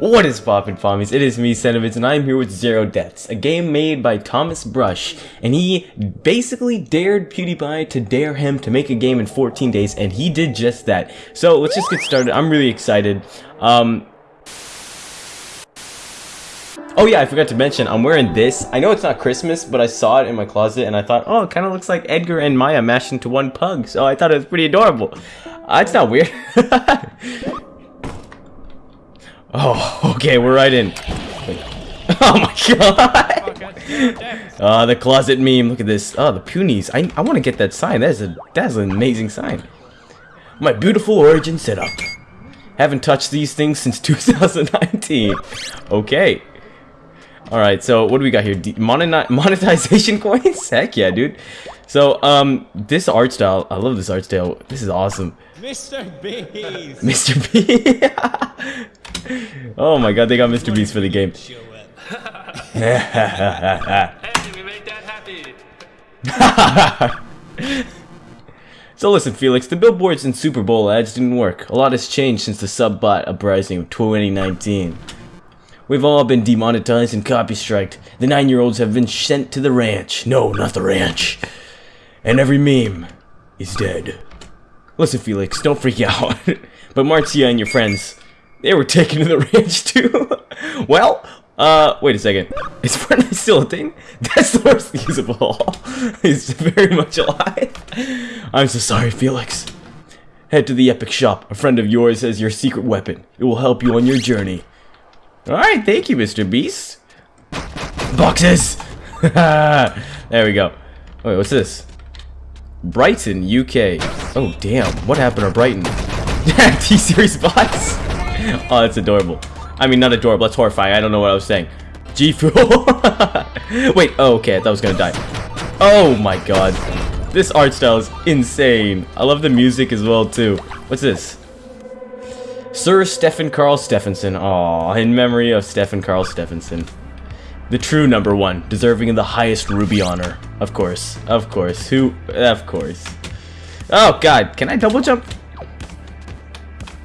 What is poppin' Pommies? It is me, Sentiments, and I'm here with Zero Deaths, a game made by Thomas Brush, and he basically dared PewDiePie to dare him to make a game in 14 days, and he did just that. So let's just get started. I'm really excited. Um, oh yeah, I forgot to mention, I'm wearing this. I know it's not Christmas, but I saw it in my closet, and I thought, oh, it kind of looks like Edgar and Maya mashed into one pug, so I thought it was pretty adorable. Uh, it's not weird. Oh, okay, we're right in. Oh my god! Oh, the closet meme. Look at this. Oh, the Punies. I, I want to get that sign. That is a that's an amazing sign. My beautiful origin setup. Haven't touched these things since 2019. Okay. Alright, so what do we got here? De monetization coins? Heck yeah, dude. So, um, this art style, I love this art style. This is awesome. Mr. Beast! Mr. Beast! oh my god, they got Mr. Beast for the game. so listen, Felix, the billboards and Super Bowl ads didn't work. A lot has changed since the sub-bot uprising of 2019. We've all been demonetized and copy striked. The nine-year-olds have been sent to the ranch. No, not the ranch. And every meme is dead. Listen, Felix, don't freak out. but Marzia and your friends, they were taken to the ranch too. well, uh, wait a second. Is Fortnite still a thing? That's the worst news of all. He's very much alive. I'm so sorry, Felix. Head to the Epic Shop. A friend of yours has your secret weapon. It will help you on your journey. Alright, thank you, Mr. Beast. Boxes! there we go. Wait, what's this? Brighton, UK. Oh, damn. What happened to Brighton? T-Series bots? oh, that's adorable. I mean, not adorable, that's horrifying. I don't know what I was saying. G Fuel. Wait, oh, okay, I thought I was gonna die. Oh my god. This art style is insane. I love the music as well, too. What's this? Sir Stefán Karl Stefánsson. Aw, in memory of Stefán Karl Stefánsson. The true number one, deserving of the highest Ruby honor. Of course, of course. Who? Of course. Oh god, can I double jump?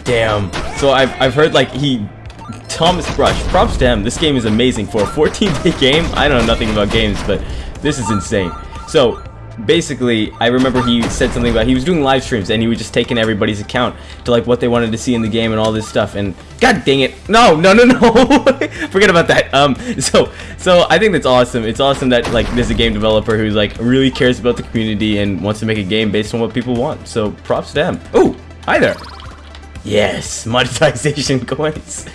Damn. So I've, I've heard like he Thomas Brush, props to him. This game is amazing for a 14-day game. I don't know nothing about games, but this is insane. So basically, I remember he said something about he was doing live streams and he was just taking everybody's account to like what they wanted to see in the game and all this stuff. And god dang it, no, no, no, no, forget about that. Um, so so I think that's awesome. It's awesome that like there's a game developer who's like really cares about the community and wants to make a game based on what people want. So props to him. Oh, hi there. Yes, monetization coins.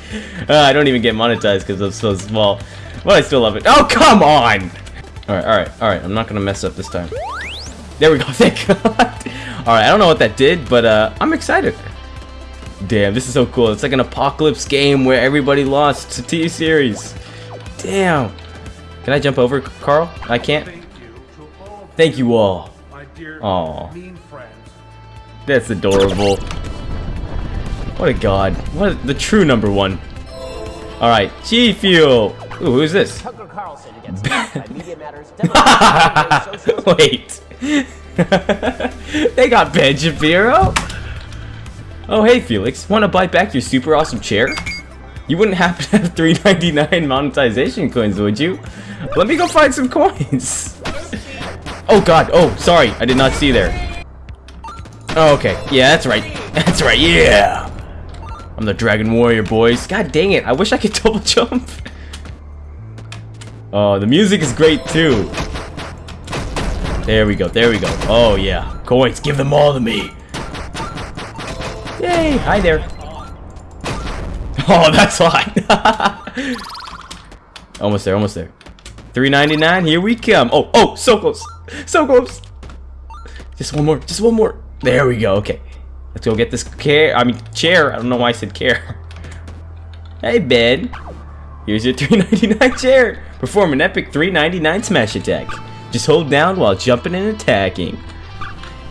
Uh, I don't even get monetized because I'm so small. But I still love it. Oh, come on! Alright, alright, alright. I'm not going to mess up this time. There we go, thank God. Alright, I don't know what that did, but uh, I'm excited. Damn, this is so cool. It's like an apocalypse game where everybody lost to T-Series. Damn. Can I jump over, Carl? I can't? Thank you all. Aw. That's adorable. What a god. What a, the true number one. Alright, G Fuel. Ooh, who's this? Tucker Carlson against Media Matters. Wait. they got Ben Shapiro? Oh, hey, Felix. Want to buy back your super awesome chair? You wouldn't happen to have 399 monetization coins, would you? Let me go find some coins. Oh, God. Oh, sorry. I did not see there. Oh, okay. Yeah, that's right. That's right. Yeah. I'm the Dragon Warrior, boys. God dang it, I wish I could double jump. Oh, the music is great, too. There we go, there we go. Oh, yeah. Coins, give them all to me. Yay, hi there. Oh, that's fine. almost there, almost there. 3.99, here we come. Oh, oh, so close. So close. Just one more, just one more. There we go, okay. Let's go get this care. I mean, chair. I don't know why I said care. hey, Ben. Here's your 399 chair. Perform an epic 399 smash attack. Just hold down while jumping and attacking.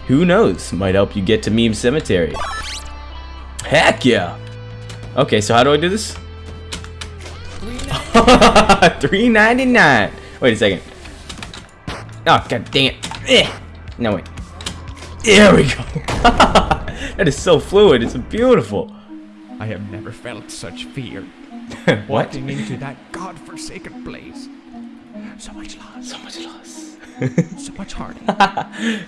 Who knows? Might help you get to Meme Cemetery. Heck yeah. Okay, so how do I do this? 399. Wait a second. Oh, god dang it. Eh. No, wait. There we go. That is so fluid. It's beautiful. I have never felt such fear. what? walking into that godforsaken place. So much loss, So much loss. so much heartache.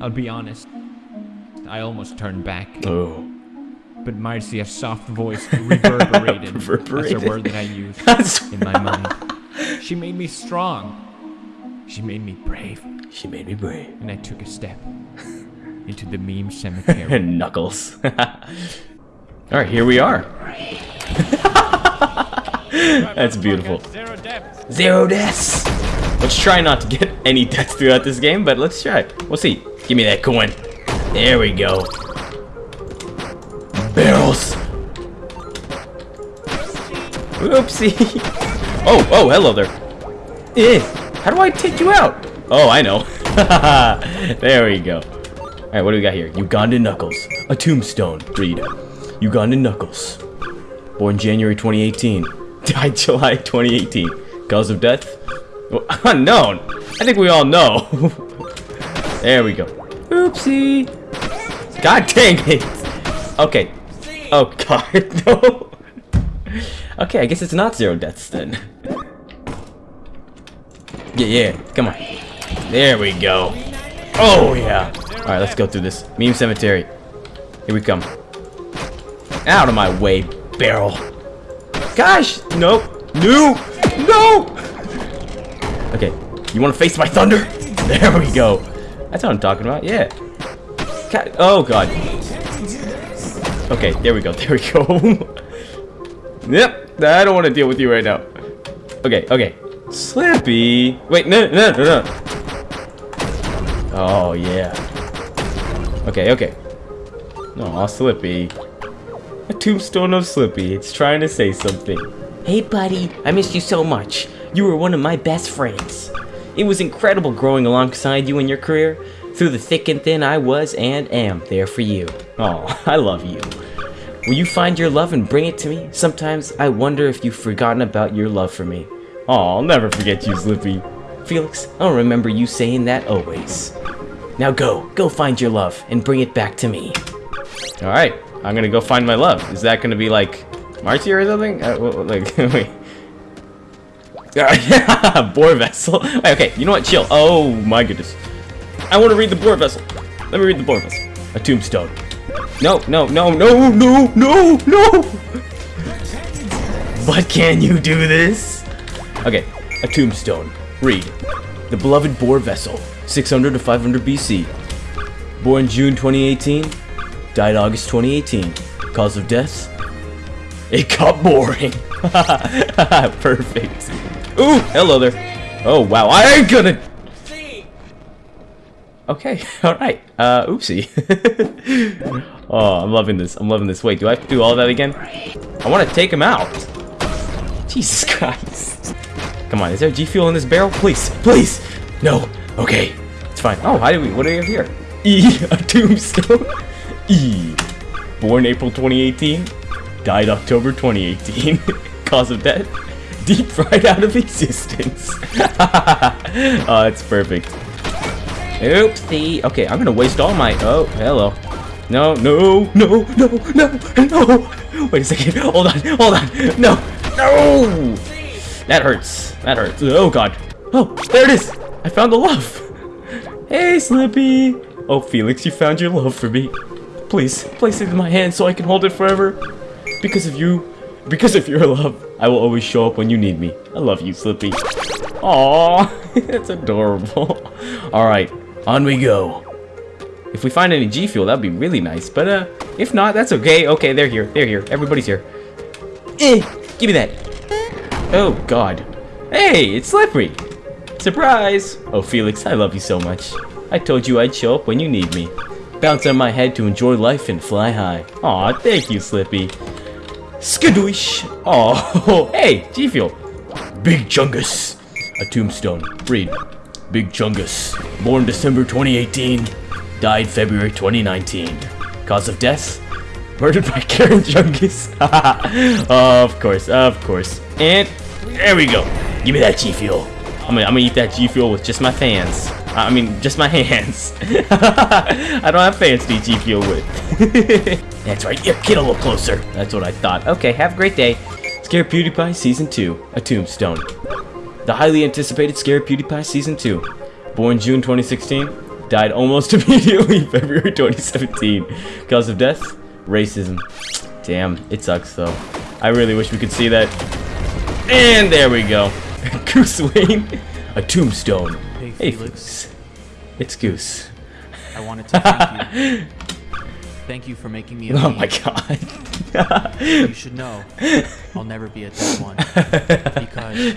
I'll be honest. I almost turned back, Oh. but Marzia's soft voice reverberated. That's a word that I use That's in my mind. She made me strong. She made me brave. She made me brave. And I took a step into the meme cemetery. And Knuckles. Alright, here we are. That's beautiful. Zero deaths! Let's try not to get any deaths throughout this game, but let's try. We'll see. Give me that coin. There we go. Barrels! Oopsie! Oh, oh, hello there. Eh, how do I take you out? Oh, I know. there we go. Alright, what do we got here? Ugandan Knuckles. A tombstone. Read. Ugandan Knuckles. Born January 2018. Died July 2018. Cause of death? Well, unknown. I think we all know. there we go. Oopsie. God dang it. Okay. Oh god, no. Okay, I guess it's not zero deaths then. Yeah, yeah, come on. There we go. Oh yeah. Alright, let's go through this. Meme cemetery. Here we come. Out of my way, barrel. Gosh! Nope. No! No! Okay. You want to face my thunder? There we go. That's what I'm talking about. Yeah. God. Oh, God. Okay, there we go. There we go. yep. I don't want to deal with you right now. Okay, okay. Slippy. Wait, no, no, no, no. Oh, yeah. Okay, okay. Aw, Slippy. A tombstone of Slippy. It's trying to say something. Hey, buddy. I missed you so much. You were one of my best friends. It was incredible growing alongside you in your career. Through the thick and thin, I was and am there for you. Oh, I love you. Will you find your love and bring it to me? Sometimes I wonder if you've forgotten about your love for me. Oh, I'll never forget you, Slippy. Felix, I'll remember you saying that always. Now go, go find your love and bring it back to me. Alright, I'm gonna go find my love. Is that gonna be like Marzia or something? Uh, like, wait. Boar vessel. Wait, okay, you know what? Chill. Oh my goodness. I want to read the boar vessel. Let me read the boar vessel. A tombstone. No, no, no, no, no, no, no. But can you do this? Okay, a tombstone. Read. The beloved boar vessel, 600 to 500 BC. Born June 2018, died August 2018. Cause of death? It got boring. Perfect. Ooh, hello there. Oh wow, I ain't gonna. Okay, all right. Uh, oopsie. oh, I'm loving this. I'm loving this. Wait, do I have to do all that again? I want to take him out. Jesus Christ. Come on, is there G fuel in this barrel? Please, please. No. Okay, it's fine. Oh, how do we? What do we have here? E, a tombstone. Born April 2018, died October 2018. Cause of death? Deep fried out of existence. oh, it's perfect. Oopsie. Okay, I'm gonna waste all my. Oh, hello. No, no, no, no, no, no. Wait a second. Hold on, hold on. No, no. That hurts. That hurts. Oh god. Oh, there it is. I found the love. Hey, Slippy. Oh, Felix, you found your love for me. Please, place it in my hand so I can hold it forever. Because of you, because of your love, I will always show up when you need me. I love you, Slippy. Aww, that's adorable. Alright, on we go. If we find any G Fuel, that'd be really nice. But, uh, if not, that's okay. Okay, they're here. They're here. Everybody's here. Eh, give me that. Oh, God. Hey, it's Slippery. Surprise! Oh, Felix, I love you so much. I told you I'd show up when you need me. Bounce on my head to enjoy life and fly high. Aw, thank you, Slippy. Skadoosh! Oh, hey, G Fuel. Big Chungus. A tombstone. Read. Big Chungus. Born December 2018. Died February 2019. Cause of death? Murdered by Karen Chungus. of course, of course. And there we go. Give me that G Fuel. I'm gonna, I'm gonna eat that G Fuel with just my fans. I mean, just my hands. I don't have fans to eat with. That's right. Yeah, get a little closer. That's what I thought. Okay, have a great day. Scare PewDiePie Season 2, A Tombstone. The highly anticipated Scare PewDiePie Season 2. Born June 2016, died almost immediately February 2017. Cause of death? Racism. Damn, it sucks though. I really wish we could see that. And there we go. Goose Wayne, A Tombstone. Hey, Hey, Felix. Felix. It's Goose. I wanted to thank you. thank you for making me a Oh my god. You should know, I'll never be a dead one. Because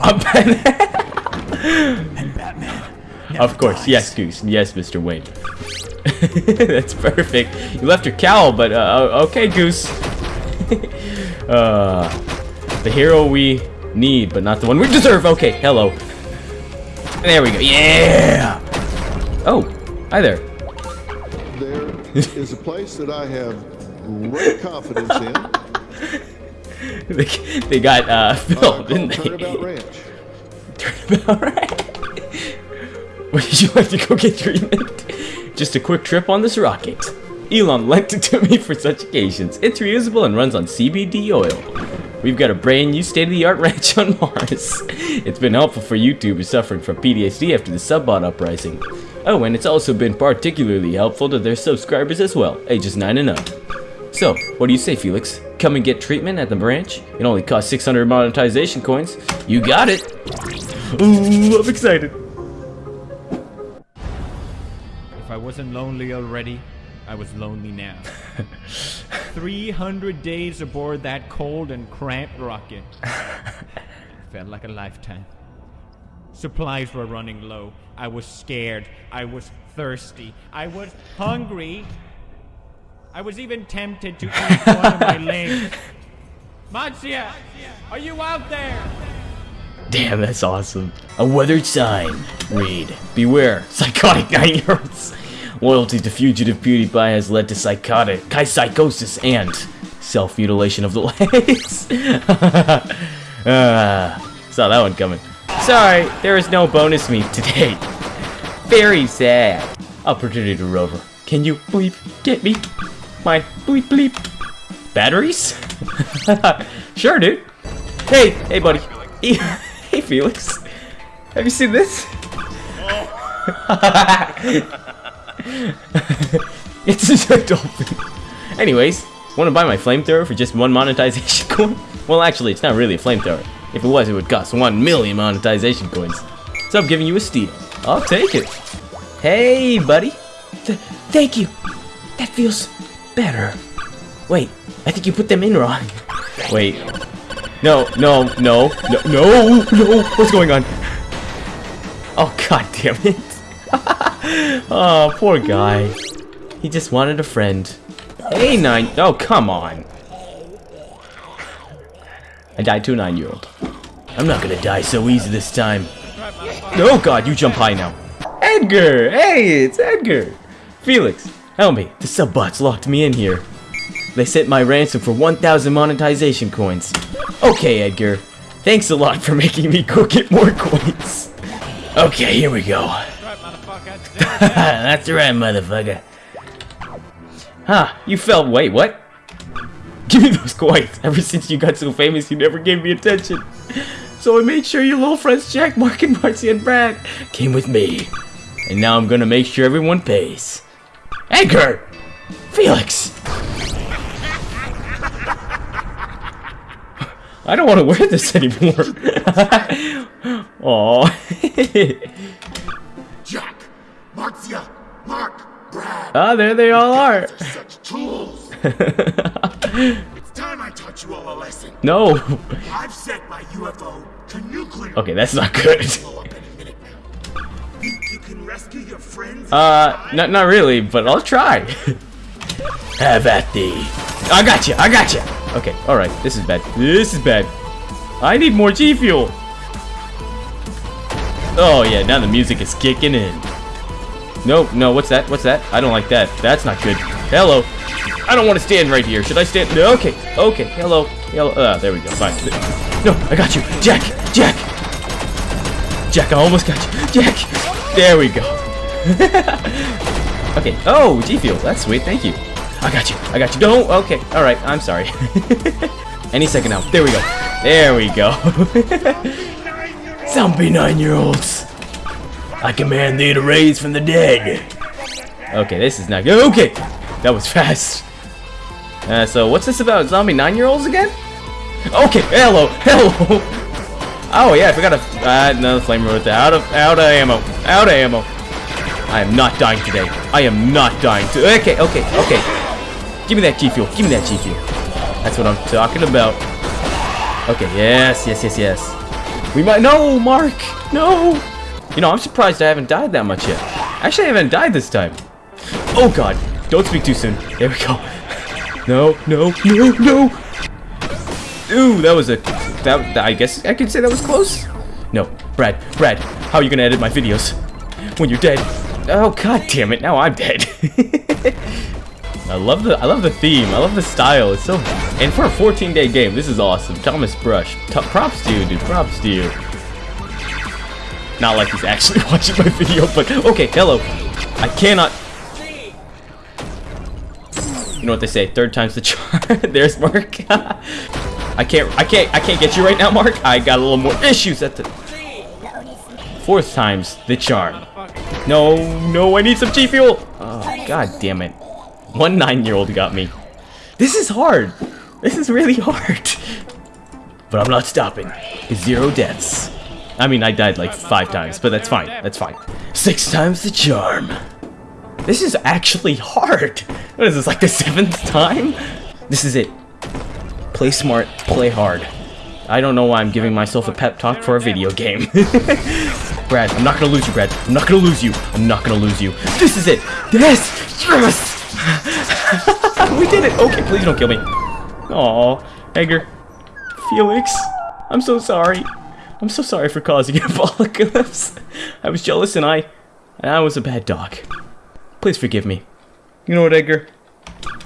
I'm Batman. and Batman. Of course, yes, Goose. Yes, Mr. Wayne. That's perfect. You left your cowl, but uh, okay, Goose. uh, the hero we need, but not the one we deserve. Okay, hello. There we go. Yeah. Oh, hi there. There is a place that I have great confidence in. Uh, They, they got uh, Phil, called didn't they? Turnabout Ranch. Turnabout right. Would you like to go get treatment? Just a quick trip on this rocket. Elon lent it to me for such occasions. It's reusable and runs on CBD oil. We've got a brand new state-of-the-art ranch on Mars. It's been helpful for YouTubers suffering from PTSD after the subbot uprising. Oh, and it's also been particularly helpful to their subscribers as well, ages 9 and up. So, what do you say, Felix? Come and get treatment at the branch? It only costs 600 monetization coins. You got it! Ooh, I'm excited. If I wasn't lonely already, I was lonely now. 300 days aboard that cold and cramped rocket. It felt like a lifetime. Supplies were running low. I was scared. I was thirsty. I was hungry. I was even tempted to eat one of my legs. Marzia, are you out there? Damn, that's awesome. A weathered sign. Read. Beware, psychotic nine-year-olds. Loyalty to fugitive PewDiePie has led to psychotic, psychosis and self-mutilation of the legs. Ah, saw that one coming. Sorry, there is no bonus meat today. Very sad. Opportunity to rover. Can you bleep get me? My bleep bleep. Batteries? sure, dude. Hey, hey, buddy. Hey, Felix. Have you seen this? it's a dolphin. Anyways, want to buy my flamethrower for just one monetization coin? Well, actually, it's not really a flamethrower. If it was, it would cost one million monetization coins. So I'm giving you a steal. I'll take it. Hey, buddy. Th- thank you. That feels better. Wait, I think you put them in wrong. Wait. No, no, no, no, no, no. What's going on? Oh, god damn it. oh, poor guy. He just wanted a friend. Hey, nine. Oh, come on. I died to a nine-year-old. I'm not gonna die so easy this time. Oh god, you jump high now. Edgar! Hey, it's Edgar! Felix, help me. The subbots locked me in here. They set my ransom for 1,000 monetization coins. Okay, Edgar. Thanks a lot for making me go get more coins. Okay, here we go. That's right, motherfucker. Huh, you fell. Wait, what? Give me those coins. Ever since you got so famous, you never gave me attention. So I made sure your little friends Jack, Mark, and Marcy and Brad came with me. And now I'm gonna make sure everyone pays. Edgar! Felix! I don't want to wear this anymore. Aww. Marzia, Mark, Brad. ah, there they all are. Such tools. it's time I taught you all a lesson. No. I've set my UFO to nuclear. Okay, that's not good. Blow up any minute now. Think you can rescue your friends? Uh, not not really, but I'll try. Have at thee. I got you. I got you. Okay. All right. This is bad. This is bad. I need more G fuel. Oh yeah. Now the music is kicking in. No, no. What's that? What's that? I don't like that. That's not good. Hello. I don't want to stand right here. Should I stand? No, okay. Okay. Hello. Hello. Uh, there we go. Fine. No, I got you. Jack. Jack. Jack, I almost got you. Jack. There we go. Okay. Oh, G Fuel. That's sweet. Thank you. I got you. I got you. Don't. Okay. All right. I'm sorry. Any second now. There we go. There we go. Zombie nine-year-olds. I command thee to raise from the dead. Okay, this is not good. Okay, that was fast. Uh, so what's this about zombie nine-year-olds again? Okay, hello, hello. Oh yeah, I forgot to add another flamethrower with that. Out of out of ammo, out of ammo. I am not dying today. I am not dying to. Okay, okay, okay. Give me that G fuel. Give me that G fuel. That's what I'm talking about. Okay, yes, yes, yes, yes. We might. No, Mark. No. You know, I'm surprised I haven't died that much yet. Actually, I haven't died this time. Oh God! Don't speak too soon. There we go. No, no, no, no. Ooh, that was a. That I guess I could say that was close. No, Brad, Brad, how are you gonna edit my videos when you're dead? Oh God damn it! Now I'm dead. I love the I love the theme. I love the style. It's so and for a 14 day game, this is awesome. Thomas Brush, T props to you, dude. Props to you. Not like he's actually watching my video, but okay. Hello. I cannot. You know what they say? Third time's the charm. There's Mark. I can't. I can't. I can't get you right now, Mark. I got a little more issues at the. Fourth time's the charm. No, no, I need some G fuel. Oh, god damn it. One nine-year-old got me. This is hard. This is really hard. But I'm not stopping. Zero deaths. I mean, I died like five times, but that's fine. That's fine. Six times the charm. This is actually hard. What is this, like the seventh time? This is it. Play smart, play hard. I don't know why I'm giving myself a pep talk for a video game. Brad, I'm not gonna lose you, Brad. I'm not gonna lose you. I'm not gonna lose you. This is it. Yes! Yes! we did it. Okay, please don't kill me. Aw, Edgar. Felix. I'm so sorry. I'm so sorry for causing an apocalypse. I was jealous and I... And I was a bad dog. Please forgive me. You know what, Edgar?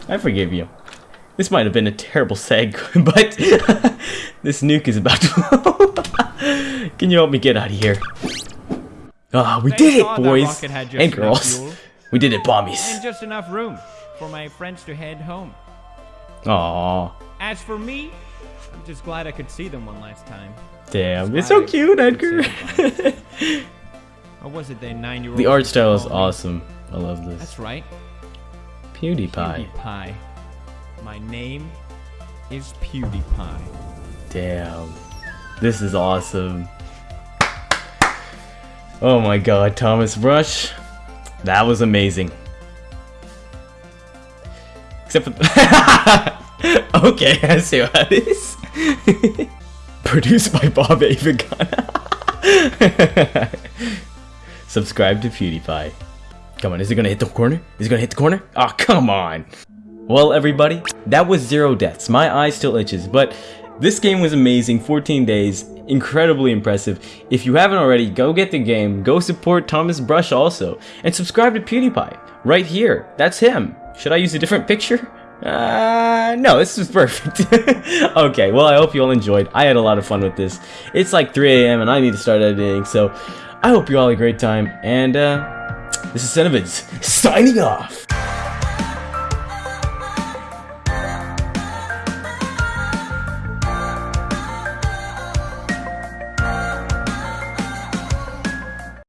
I forgive you. This might have been a terrible seg, but this nuke is about to Can you help me get out of here? Ah, we They did it, boys rocket had just and girls. fuel. We did it, bombies. And just enough room for my friends to head home. Aw, As for me, I'm just glad I could see them one last time. Damn, it's so cute, Edgar. Or was it their nine-year-old? the art style is awesome. I love this. That's right. PewDiePie. PewDiePie. My name is PewDiePie. Damn. This is awesome. Oh my god, Thomas Brush. That was amazing. Except for Okay, I see what it is. Produced by Bob Avagon. Subscribe to PewDiePie. Come on, is it gonna hit the corner? Is it gonna hit the corner? Oh, come on. Well, everybody, that was zero deaths. My eye still itches, but this game was amazing. 14 days, incredibly impressive. If you haven't already, go get the game. Go support Thomas Brush also, and subscribe to PewDiePie right here. That's him. Should I use a different picture? Uh, no, this is perfect. okay, well, I hope you all enjoyed. I had a lot of fun with this. It's like 3 a.m. and I need to start editing, so I hope you all had a great time. And uh, this is Cenovids signing off.